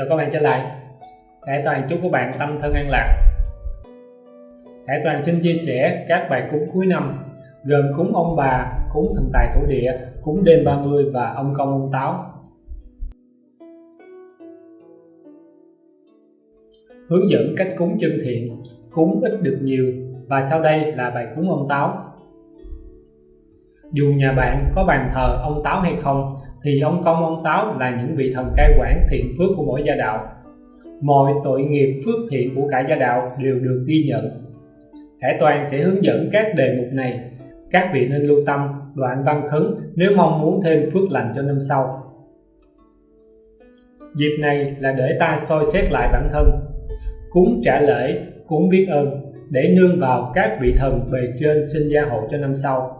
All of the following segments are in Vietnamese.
chào các bạn trở lại. Hải Toàn chúc các bạn tâm thân an lạc. Hải Toàn xin chia sẻ các bài cúng cuối năm gồm cúng ông bà, cúng thần tài thổ địa, cúng đêm 30 và ông công ông táo. Hướng dẫn cách cúng chân thiện cúng ít được nhiều và sau đây là bài cúng ông táo. Dù nhà bạn có bàn thờ ông táo hay không thì ông công ông táo là những vị thần cai quản thiện phước của mỗi gia đạo. Mọi tội nghiệp phước thiện của cả gia đạo đều được ghi nhận. Hải Toàn sẽ hướng dẫn các đề mục này. Các vị nên lưu tâm, đoạn văn khấn, nếu mong muốn thêm phước lành cho năm sau. Dịp này là để ta soi xét lại bản thân. Cúng trả lễ, cúng biết ơn, để nương vào các vị thần bề trên sinh gia hộ cho năm sau.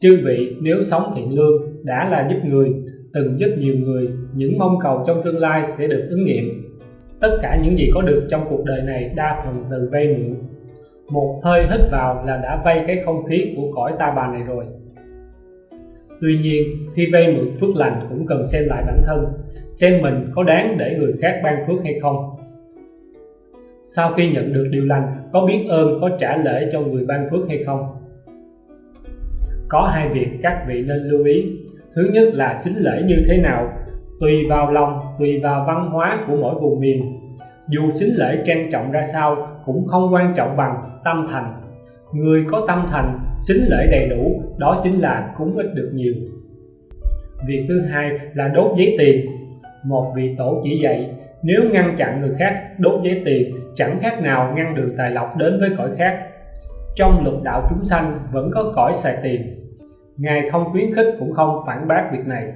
Chư vị nếu sống thiện lương đã là giúp người từng giúp nhiều người, những mong cầu trong tương lai sẽ được ứng nghiệm. Tất cả những gì có được trong cuộc đời này đa phần từ vay mượn. Một hơi hít vào là đã vay cái không khí của cõi ta bà này rồi. Tuy nhiên, khi vay mượn phước lành cũng cần xem lại bản thân, xem mình có đáng để người khác ban phước hay không. Sau khi nhận được điều lành, có biết ơn, có trả lễ cho người ban phước hay không? Có hai việc các vị nên lưu ý thứ nhất là xính lễ như thế nào, tùy vào lòng, tùy vào văn hóa của mỗi vùng miền. Dù xính lễ trang trọng ra sao cũng không quan trọng bằng tâm thành. Người có tâm thành, xính lễ đầy đủ, đó chính là cúng ít được nhiều. Việc thứ hai là đốt giấy tiền. Một vị tổ chỉ dạy, nếu ngăn chặn người khác đốt giấy tiền, chẳng khác nào ngăn đường tài lộc đến với cõi khác. Trong lục đạo chúng sanh vẫn có cõi xài tiền ngài không khuyến khích cũng không phản bác việc này.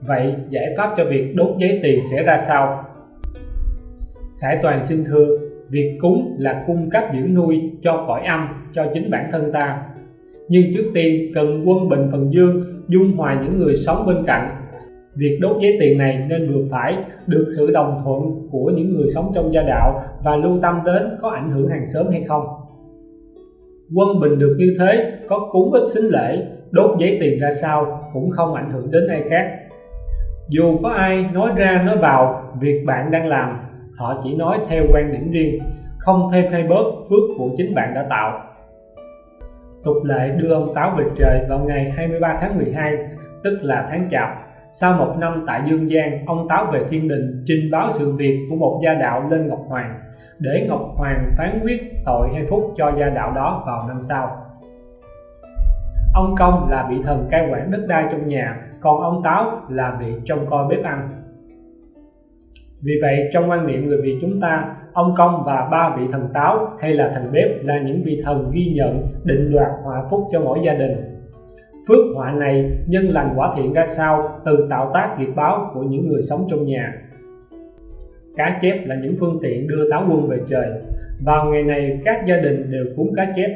Vậy giải pháp cho việc đốt giấy tiền sẽ ra sao? Khải toàn xin thưa, việc cúng là cung cấp dưỡng nuôi cho cõi âm cho chính bản thân ta. Nhưng trước tiên cần quân bình phần dương, dung hòa những người sống bên cạnh. Việc đốt giấy tiền này nên vừa phải được sự đồng thuận của những người sống trong gia đạo và lưu tâm đến có ảnh hưởng hàng xóm hay không? Quân bình được như thế, có cúng ít xính lễ, đốt giấy tiền ra sao cũng không ảnh hưởng đến ai khác. Dù có ai nói ra, nói vào, việc bạn đang làm, họ chỉ nói theo quan điểm riêng, không thêm hay bớt phước của chính bạn đã tạo. Tục lệ đưa ông táo về trời vào ngày 23 tháng 12 tức là tháng chạp. Sau một năm tại Dương Giang, ông táo về thiên đình trình báo sự việc của một gia đạo lên Ngọc Hoàng để Ngọc Hoàng phán quyết tội hay phúc cho gia đạo đó vào năm sau. Ông công là vị thần cai quản đất đai trong nhà, còn ông táo là vị trông coi bếp ăn. Vì vậy, trong quan niệm người Việt chúng ta, ông công và ba vị thần táo hay là thần bếp là những vị thần ghi nhận, định đoạt họa phúc cho mỗi gia đình. Phước họa này nhân lành quả thiện ra sao từ tạo tác nghiệp báo của những người sống trong nhà cá chép là những phương tiện đưa táo quân về trời. Vào ngày này, các gia đình đều cúng cá chép,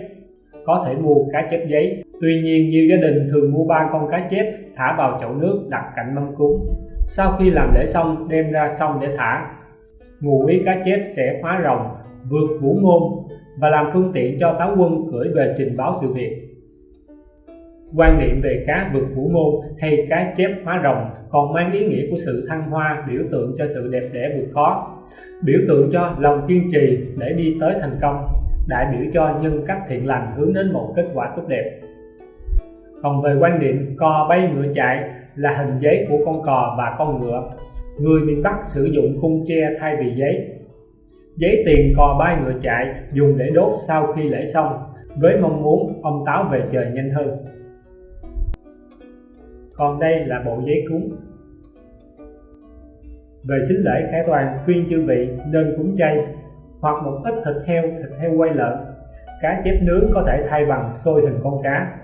có thể mua cá chép giấy. Tuy nhiên nhiều gia đình thường mua ba con cá chép, thả vào chậu nước đặt cạnh mâm cúng. Sau khi làm lễ xong, đem ra sông để thả. Ngụ ý cá chép sẽ khóa rồng, vượt vũ môn và làm phương tiện cho táo quân gửi về trình báo sự việc quan niệm về cá vượt vũ môn hay cá chép hóa rồng còn mang ý nghĩa của sự thăng hoa, biểu tượng cho sự đẹp đẽ vượt khó. Biểu tượng cho lòng kiên trì để đi tới thành công, đại biểu cho nhân cách thiện lành hướng đến một kết quả tốt đẹp. Còn về quan niệm cò bay ngựa chạy là hình giấy của con cò và con ngựa. Người miền Bắc sử dụng khung tre thay vì giấy. Giấy tiền cò bay ngựa chạy dùng để đốt sau khi lễ xong, với mong muốn ông táo về trời nhanh hơn còn đây là bộ giấy cúng. Về xính lễ, khải toàn khuyên chư vị nên cúng chay hoặc một ít thịt heo thịt heo quay lợn. Cá chép nướng có thể thay bằng xôi hình con cá.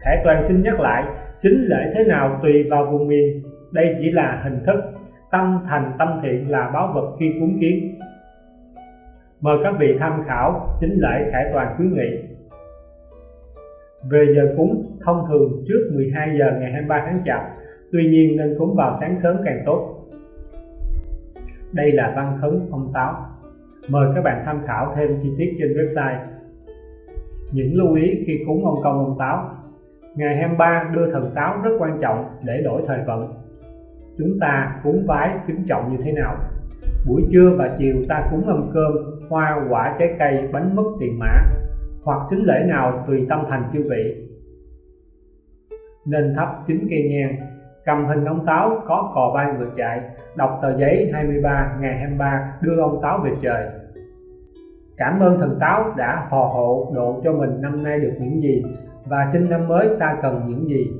Khải toàn xin nhắc lại, xính lễ thế nào tùy vào vùng miền. Đây chỉ là hình thức. Tâm thành tâm thiện là báo vật khi cúng kiến. Mời các vị tham khảo xính lễ khải toàn khuyến nghị về giờ cúng thông thường trước 12 giờ ngày 23 tháng Chạp, tuy nhiên nên cúng vào sáng sớm càng tốt. Đây là văn khấn ông táo. Mời các bạn tham khảo thêm chi tiết trên website. Những lưu ý khi cúng ông công ông táo Ngày 23 đưa thần táo rất quan trọng để đổi thời vận. chúng ta cúng vái kính trọng như thế nào buổi trưa và chiều ta cúng mâm cơm hoa quả trái cây bánh mứt tiền mã hoặc xính lễ nào tùy tâm thành chư vị. Nên thắp chín cây nhang, cầm hình ông táo có cò bay ngược chạy, đọc tờ giấy 23 ngày 23 đưa ông táo về trời. Cảm ơn thần táo đã phò hộ độ cho mình năm nay được những gì, và xin năm mới ta cần những gì.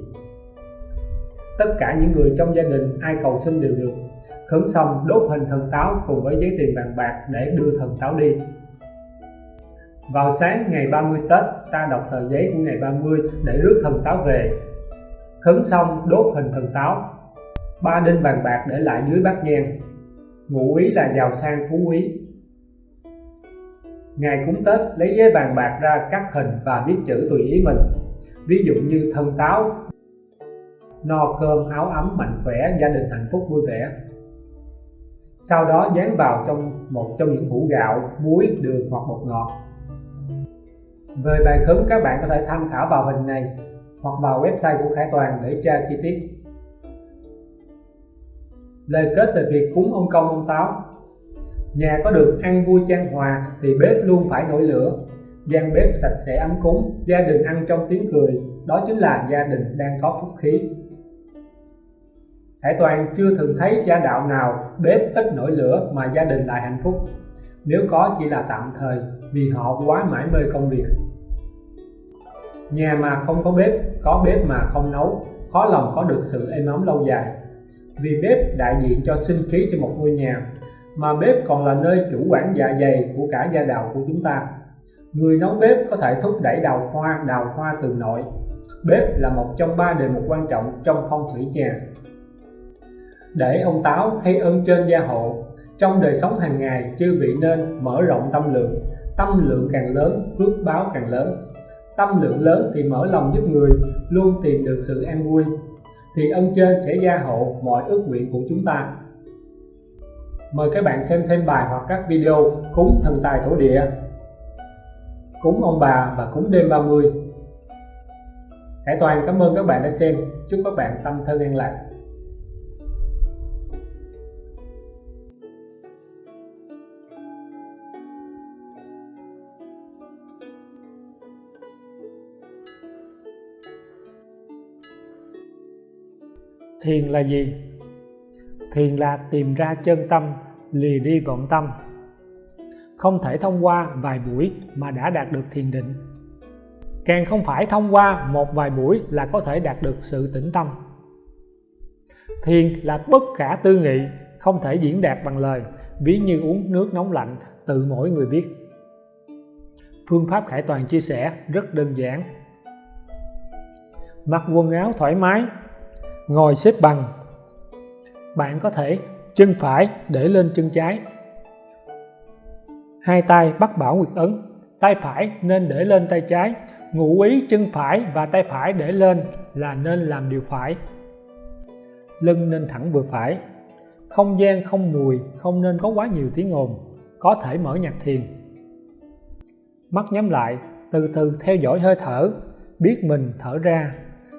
Tất cả những người trong gia đình ai cầu xin đều được. Khấn xong đốt hình thần táo cùng với giấy tiền vàng bạc để đưa thần táo đi vào sáng ngày 30 Tết, ta đọc tờ giấy của ngày 30 để rước thần táo về. Khấn xong, đốt hình thần táo. Ba đinh vàng bạc để lại dưới bát nhang. Ngụ ý là giàu sang phú quý. Ngày cúng tết, lấy giấy vàng bạc ra cắt hình và viết chữ tùy ý mình. Ví dụ như thần táo, no cơm áo ấm mạnh khỏe, gia đình hạnh phúc vui vẻ. Sau đó dán vào trong một trong những hũ gạo, muối, đường hoặc bột ngọt về bài khấn các bạn có thể tham khảo vào hình này hoặc vào website của Khải Toàn để tra chi tiết. Lời kết về việc cúng ông công, ông táo. Nhà có được ăn vui trang hòa thì bếp luôn phải nổi lửa. Gian bếp sạch sẽ ấm cúng, gia đình ăn trong tiếng cười, đó chính là gia đình đang có phúc khí. Hải Toàn chưa từng thấy gia đạo nào bếp ít nổi lửa mà gia đình lại hạnh phúc nếu có chỉ là tạm thời, vì họ quá mãi mê công việc. Nhà mà không có bếp có bếp mà không nấu, khó lòng có được sự êm ấm lâu dài. Vì bếp đại diện cho sinh khí cho một ngôi nhà, mà bếp còn là nơi chủ quản dạ dày của cả gia đạo của chúng ta. Người nấu bếp có thể thúc đẩy đào hoa đào hoa từ nội. Bếp là một trong ba đề mục quan trọng trong phong thủy nhà. Để ông táo hay ơn trên gia hộ trong đời sống hàng ngày, chư vị nên mở rộng tâm lượng. Tâm lượng càng lớn, phước báo càng lớn. Tâm lượng lớn thì mở lòng giúp người, luôn tìm được sự an vui thì ân trên sẽ gia hộ mọi ước nguyện của chúng ta. Mời các bạn xem thêm bài hoặc các video cúng thần tài thổ địa. Cúng ông bà và cúng đêm 30 Hải Toàn cảm ơn các bạn đã xem. Chúc các bạn tâm thân an lạc. Thiền là gì? Thiền là tìm ra chân tâm, lìa đi vọng tâm. Không thể thông qua vài buổi mà đã đạt được thiền định. Càng không phải thông qua một vài buổi là có thể đạt được sự tĩnh tâm. Thiền là bất khả tư nghị, không thể diễn đạt bằng lời, ví như uống nước nóng lạnh, tự mỗi người biết. Phương pháp khải toàn chia sẻ rất đơn giản. Mặc quần áo thoải mái ngồi xếp bằng. Bạn có thể chân phải để lên chân trái. Hai tay bắt bảo nguyệt ấn, tay phải nên để lên tay trái. Ngụ ý chân phải và tay phải để lên là nên làm điều phải. Lưng nên thẳng vừa phải. Không gian không mùi, không nên có quá nhiều tiếng ồn, có thể mở nhạc thiền. Mắt nhắm lại, từ từ theo dõi hơi thở, biết mình thở ra.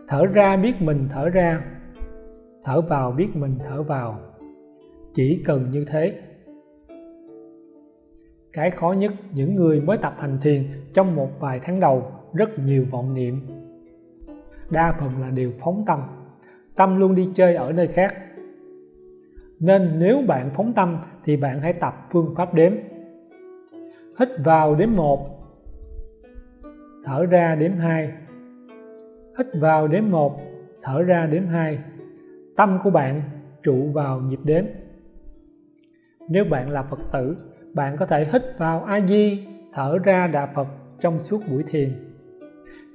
Thở ra, biết mình thở ra thở vào biết mình thở vào. Chỉ cần như thế. Cái khó nhất, những người mới tập hành thiền trong một vài tháng đầu, rất nhiều vọng niệm. Đa phần là điều phóng tâm tâm luôn đi chơi ở nơi khác. Nên nếu bạn phóng tâm thì bạn hãy tập phương pháp đếm. Hít vào đếm 1 thở ra đếm 2 hít vào đếm 1 thở ra đếm 2 tâm của bạn trụ vào nhịp đếm. Nếu bạn là Phật tử, bạn có thể hít vào A Di thở ra Đà Phật trong suốt buổi thiền.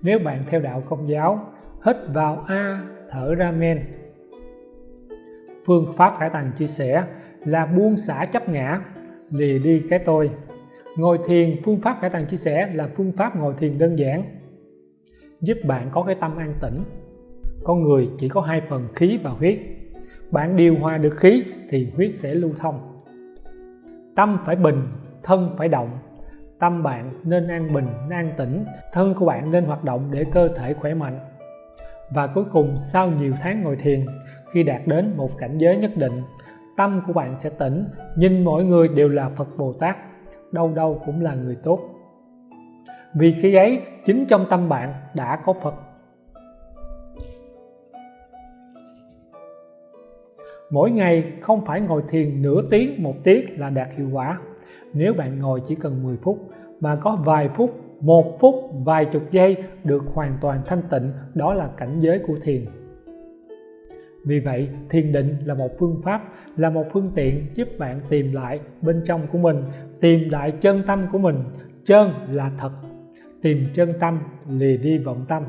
Nếu bạn theo đạo công giáo, hít vào A thở ra Men. Phương pháp Hải Tàng chia sẻ là buông xả chấp ngã lìa đi cái tôi. Ngồi thiền, phương pháp Hải Tàng chia sẻ là phương pháp ngồi thiền đơn giản, giúp bạn có cái tâm an tĩnh con người chỉ có hai phần khí và huyết. Bạn điều hòa được khí thì huyết sẽ lưu thông. Tâm phải bình, thân phải động. Tâm bạn nên an bình, an tĩnh. Thân của bạn nên hoạt động để cơ thể khỏe mạnh. Và cuối cùng, sau nhiều tháng ngồi thiền, khi đạt đến một cảnh giới nhất định, tâm của bạn sẽ tỉnh. Nhìn mọi người đều là Phật Bồ Tát, đâu đâu cũng là người tốt. Vì khi ấy, chính trong tâm bạn đã có Phật. Mỗi ngày không phải ngồi thiền nửa tiếng một tiếng là đạt hiệu quả. Nếu bạn ngồi chỉ cần 10 phút mà có vài phút, một phút, vài chục giây được hoàn toàn thanh tịnh, đó là cảnh giới của thiền. Vì vậy, thiền định là một phương pháp, là một phương tiện giúp bạn tìm lại bên trong của mình, tìm lại chân tâm của mình. Chân là thật. Tìm chân tâm, lìa đi vọng tâm.